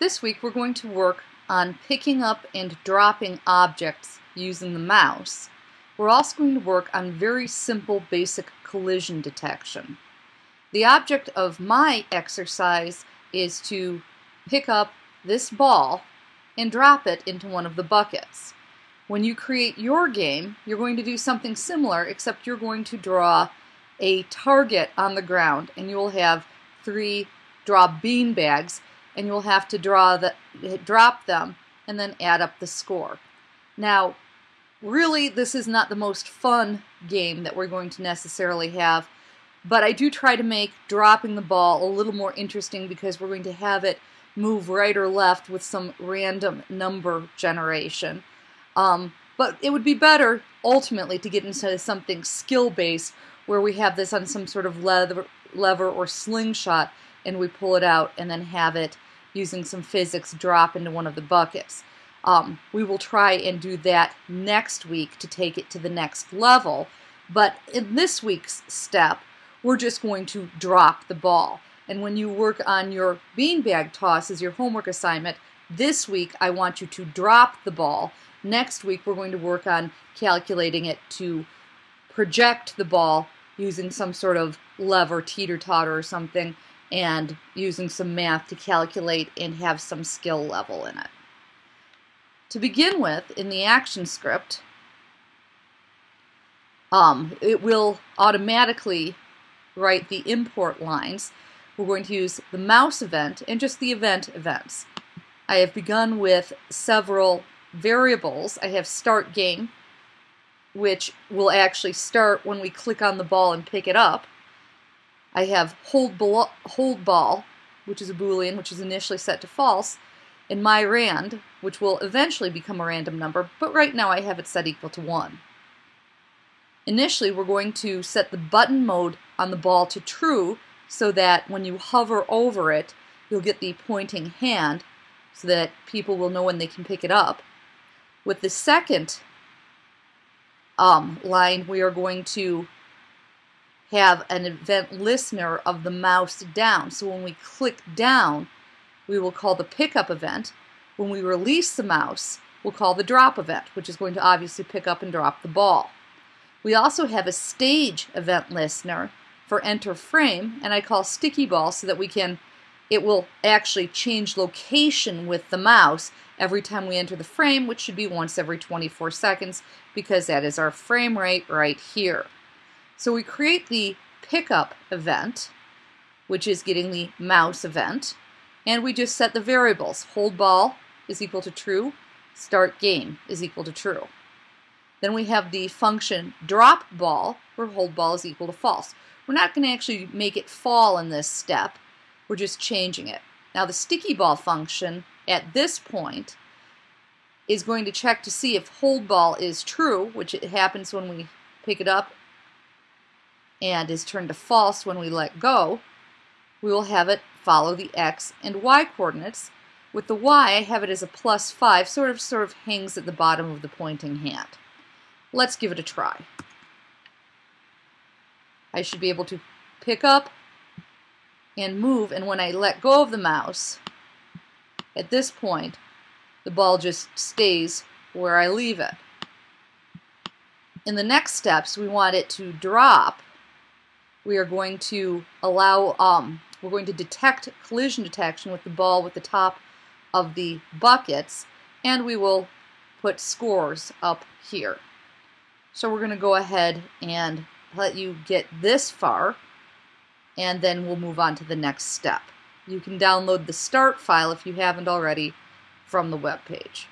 This week we're going to work on picking up and dropping objects using the mouse. We're also going to work on very simple basic collision detection. The object of my exercise is to pick up this ball and drop it into one of the buckets. When you create your game, you're going to do something similar except you're going to draw a target on the ground and you will have three draw bean bags and you'll have to draw the drop them and then add up the score. Now, really this is not the most fun game that we're going to necessarily have, but I do try to make dropping the ball a little more interesting because we're going to have it move right or left with some random number generation. Um, but it would be better ultimately to get into something skill based where we have this on some sort of leather, lever or slingshot and we pull it out and then have it using some physics drop into one of the buckets. Um, we will try and do that next week to take it to the next level. But in this week's step, we're just going to drop the ball. And when you work on your beanbag toss as your homework assignment, this week I want you to drop the ball. Next week we're going to work on calculating it to project the ball using some sort of lever, teeter-totter or something, and using some math to calculate and have some skill level in it. To begin with, in the ActionScript, um, it will automatically write the import lines. We're going to use the mouse event and just the event events. I have begun with several variables. I have start game, which will actually start when we click on the ball and pick it up. I have hold ball, hold ball, which is a boolean, which is initially set to false, and my rand, which will eventually become a random number, but right now I have it set equal to 1. Initially, we're going to set the button mode on the ball to true so that when you hover over it, you'll get the pointing hand so that people will know when they can pick it up. With the second um, line, we are going to have an event listener of the mouse down. So when we click down, we will call the pickup event. When we release the mouse, we'll call the drop event, which is going to obviously pick up and drop the ball. We also have a stage event listener for enter frame, and I call sticky ball so that we can, it will actually change location with the mouse every time we enter the frame, which should be once every 24 seconds because that is our frame rate right here. So we create the pickup event, which is getting the mouse event, and we just set the variables. Hold ball is equal to true, start game is equal to true. Then we have the function drop ball, where hold ball is equal to false. We're not going to actually make it fall in this step, we're just changing it. Now the sticky ball function at this point is going to check to see if hold ball is true, which it happens when we pick it up and is turned to false when we let go, we will have it follow the x and y coordinates. With the y, I have it as a plus 5, sort of sort of hangs at the bottom of the pointing hand. Let's give it a try. I should be able to pick up and move, and when I let go of the mouse, at this point, the ball just stays where I leave it. In the next steps, we want it to drop we are going to allow, um, we're going to detect collision detection with the ball with the top of the buckets, and we will put scores up here. So we're going to go ahead and let you get this far, and then we'll move on to the next step. You can download the start file if you haven't already from the web page.